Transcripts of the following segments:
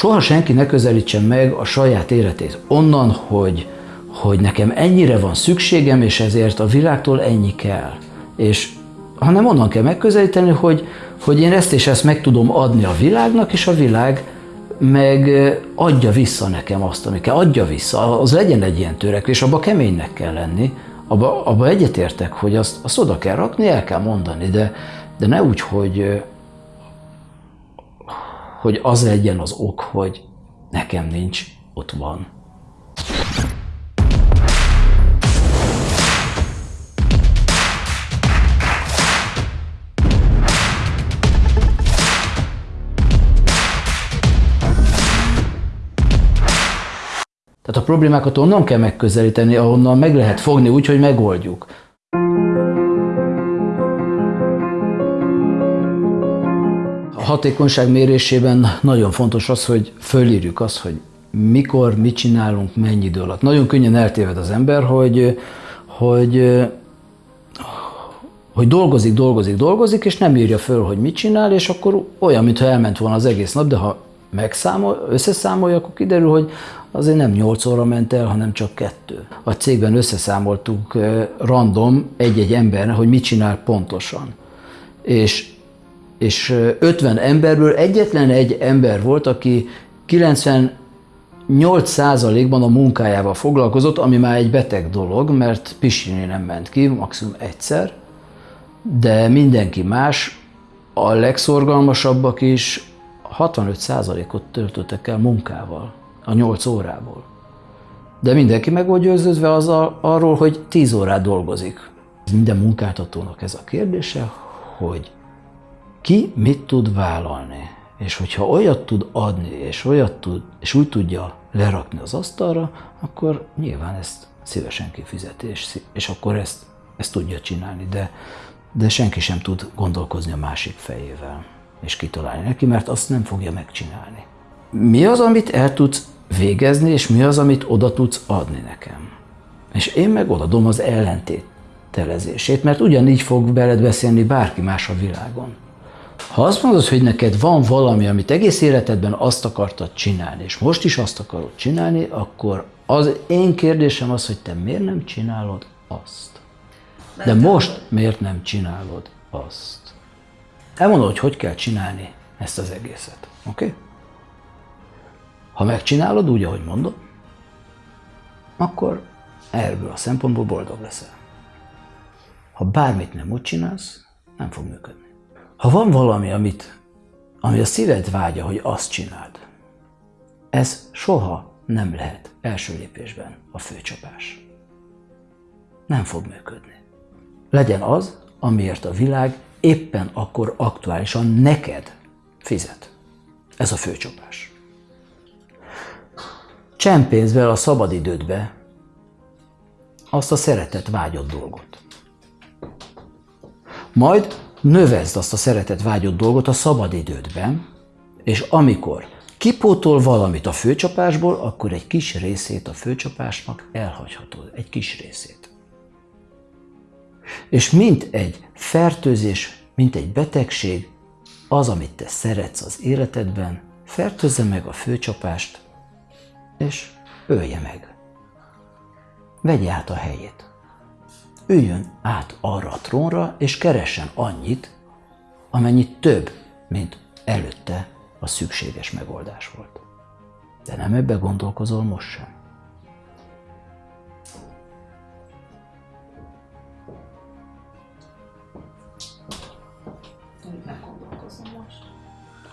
soha senki ne közelítsen meg a saját életét onnan, hogy, hogy nekem ennyire van szükségem, és ezért a világtól ennyi kell. És hanem onnan kell megközelíteni, hogy, hogy én ezt és ezt meg tudom adni a világnak, és a világ meg adja vissza nekem azt, ami kell, adja vissza, az legyen egy ilyen törekvés, abba keménynek kell lenni, abba, abba egyetértek, hogy azt, azt oda kell rakni, el kell mondani, de, de ne úgy, hogy, hogy az legyen az ok, hogy nekem nincs, ott van. Tehát a problémákat onnan kell megközelíteni, ahonnan meg lehet fogni úgy, hogy megoldjuk. Hatékonyság mérésében nagyon fontos az, hogy fölírjuk azt, hogy mikor, mit csinálunk, mennyi idő alatt. Nagyon könnyen eltéved az ember, hogy, hogy, hogy dolgozik, dolgozik, dolgozik, és nem írja föl, hogy mit csinál, és akkor olyan, mintha elment volna az egész nap, de ha megszámol, összeszámolja, akkor kiderül, hogy azért nem 8 óra ment el, hanem csak kettő. A cégben összeszámoltuk random egy-egy embernek, hogy mit csinál pontosan. És, és 50 emberből egyetlen egy ember volt, aki 98%-ban a munkájával foglalkozott, ami már egy beteg dolog, mert pisilni nem ment ki, maximum egyszer, de mindenki más, a legszorgalmasabbak is 65%-ot töltöttek el munkával a 8 órából. De mindenki meg volt győződve az a, arról, hogy 10 órát dolgozik. Minden munkáltatónak ez a kérdése, hogy ki mit tud vállalni. És hogyha olyat tud adni, és, olyat tud, és úgy tudja lerakni az asztalra, akkor nyilván ezt szívesen kifizeti, és, és akkor ezt, ezt tudja csinálni. De, de senki sem tud gondolkozni a másik fejével és kitalálni neki, mert azt nem fogja megcsinálni. Mi az, amit el tudsz végezni, és mi az, amit oda tudsz adni nekem? És én meg odadom az ellentételezését, mert ugyanígy fog veled beszélni bárki más a világon. Ha azt mondod, hogy neked van valami, amit egész életedben azt akartad csinálni, és most is azt akarod csinálni, akkor az én kérdésem az, hogy te miért nem csinálod azt? De most miért nem csinálod azt? Elmondod, hogy hogy kell csinálni ezt az egészet. Oké? Okay? Ha megcsinálod úgy, ahogy mondod, akkor ebből a szempontból boldog leszel. Ha bármit nem úgy csinálsz, nem fog működni. Ha van valami, amit, ami a szíved vágya, hogy azt csináld, ez soha nem lehet első lépésben a főcsapás. Nem fog működni. Legyen az, amiért a világ éppen akkor aktuálisan neked fizet. Ez a főcsapás. Csempénz a szabadidődbe azt a szeretet vágyott dolgot. Majd növezd azt a szeretet vágyott dolgot a szabadidődben, és amikor kipótol valamit a főcsapásból, akkor egy kis részét a főcsapásnak elhagyhatod, egy kis részét. És mint egy fertőzés, mint egy betegség, az, amit te szeretsz az életedben, fertőzze meg a főcsapást, és ölje meg. Vegye át a helyét. Üljön át arra a trónra, és keressen annyit, amennyit több, mint előtte a szükséges megoldás volt. De nem ebbe gondolkozol most sem.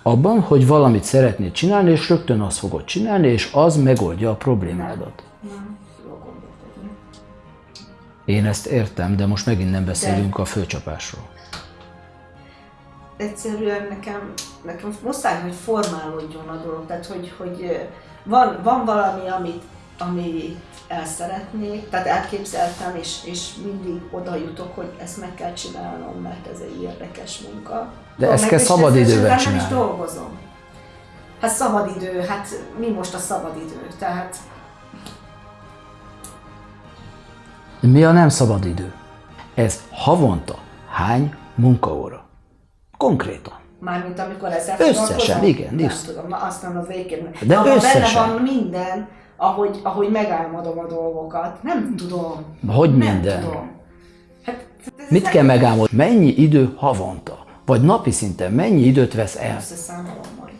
abban, hogy valamit szeretnéd csinálni, és rögtön azt fogod csinálni, és az megoldja a problémádat. Én ezt értem, de most megint nem beszélünk de... a főcsapásról. Egyszerűen nekem, nekem muszáj, hogy formálódjon a dolog. Tehát, hogy, hogy van, van valami, amit, amit el szeretnék, tehát elképzeltem, és, és mindig oda jutok, hogy ezt meg kell csinálnom, mert ez egy érdekes munka. De ezt kell szabadidőben csinálni. Nem is dolgozom. Hát szabadidő, hát mi most a szabadidő? Tehát... Mi a nem szabadidő? Ez havonta hány munkaóra? Konkrétan. Mármint amikor ezzel Összesen, igen, Nem tudom, na azt nem az végén. De Abban összesen. benne van minden, ahogy, ahogy megálmodom a dolgokat. Nem tudom. Hogy nem minden? tudom. Hát, Mit nem kell megámolni? Mennyi idő havonta? Vagy napi szinten mennyi időt vesz el? Összeszámolom majd.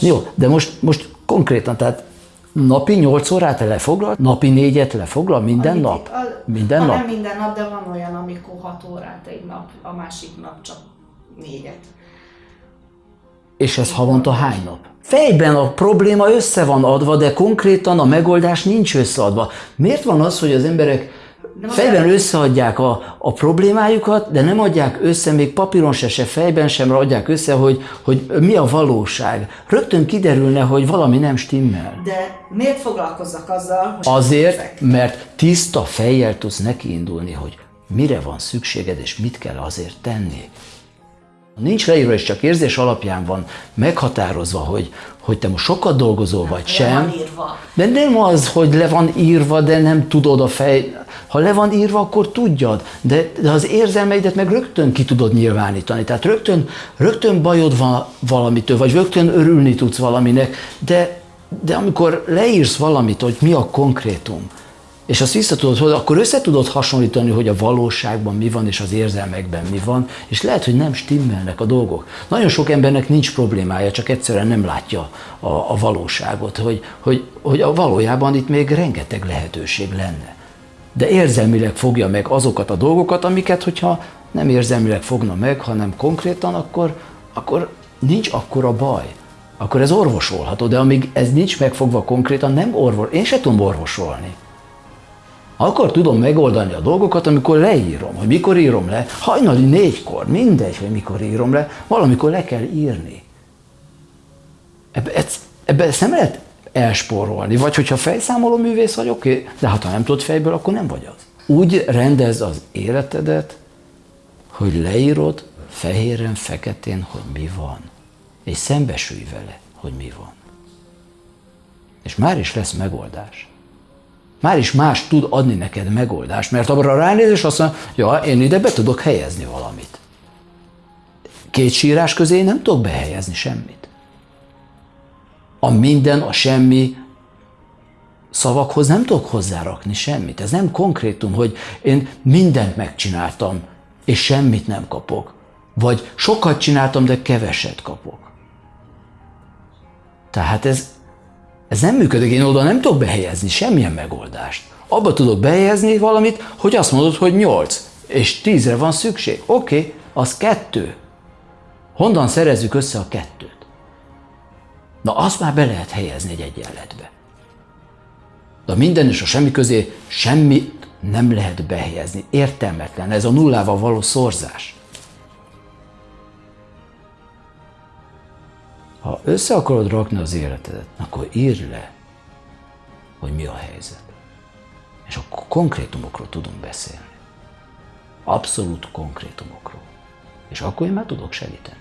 Jó, de most, most konkrétan, tehát napi 8 órát lefoglal, napi négyet lefoglal minden Annyit- nap? a- Minden ha nap? Nem minden nap, de van olyan, amikor 6 órát egy nap, a másik nap csak négyet. És ez havonta hány nap? Fejben a probléma össze van adva, de konkrétan a megoldás nincs összeadva. Miért van az, hogy az emberek fejben összeadják a, a problémájukat, de nem adják össze, még papíron se, se fejben sem adják össze, hogy, hogy mi a valóság. Rögtön kiderülne, hogy valami nem stimmel. De miért foglalkozzak azzal, hogy Azért, mert tiszta fejjel tudsz nekiindulni, hogy mire van szükséged, és mit kell azért tenni. Nincs leírva, és csak érzés alapján van meghatározva, hogy, hogy te most sokat dolgozol, vagy le sem. van írva. De nem az, hogy le van írva, de nem tudod a fej. Ha le van írva, akkor tudjad, de, de az érzelmeidet meg rögtön ki tudod nyilvánítani. Tehát rögtön, rögtön bajod van valamitől, vagy rögtön örülni tudsz valaminek, de, de amikor leírsz valamit, hogy mi a konkrétum, és azt vissza tudod hozni, akkor össze tudod hasonlítani, hogy a valóságban mi van, és az érzelmekben mi van, és lehet, hogy nem stimmelnek a dolgok. Nagyon sok embernek nincs problémája, csak egyszerűen nem látja a, a valóságot, hogy, hogy, hogy a valójában itt még rengeteg lehetőség lenne. De érzelmileg fogja meg azokat a dolgokat, amiket, hogyha nem érzelmileg fogna meg, hanem konkrétan, akkor, akkor nincs akkora baj. Akkor ez orvosolható, de amíg ez nincs megfogva konkrétan, nem orvos. Én se tudom orvosolni. Akkor tudom megoldani a dolgokat, amikor leírom, hogy mikor írom le, hajnali négykor, mindegy, hogy mikor írom le, valamikor le kell írni. Ebbe, ez, ebbe ezt nem lehet elspórolni, vagy hogyha fejszámoló művész vagy, oké, okay, de hát ha nem tudod fejből, akkor nem vagy az. Úgy rendez az életedet, hogy leírod fehéren, feketén, hogy mi van, és szembesülj vele, hogy mi van. És már is lesz megoldás már is más tud adni neked megoldást, mert abra ránéz, és azt mondja, ja, én ide be tudok helyezni valamit. Két sírás közé nem tudok behelyezni semmit. A minden, a semmi szavakhoz nem tudok hozzárakni semmit. Ez nem konkrétum, hogy én mindent megcsináltam, és semmit nem kapok. Vagy sokat csináltam, de keveset kapok. Tehát ez, ez nem működik, én oda nem tudok behelyezni semmilyen megoldást. Abba tudok behelyezni valamit, hogy azt mondod, hogy 8, és 10-re van szükség. Oké, okay, az kettő. Honnan szerezzük össze a kettőt? Na, azt már be lehet helyezni egy egyenletbe. De a minden és a semmi közé semmit nem lehet behelyezni. Értelmetlen. Ez a nullával való szorzás. Ha össze akarod rakni az életedet, akkor írd le, hogy mi a helyzet. És akkor konkrétumokról tudunk beszélni. Abszolút konkrétumokról. És akkor én már tudok segíteni.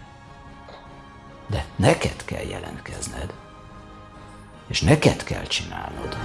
De neked kell jelentkezned, és neked kell csinálnod.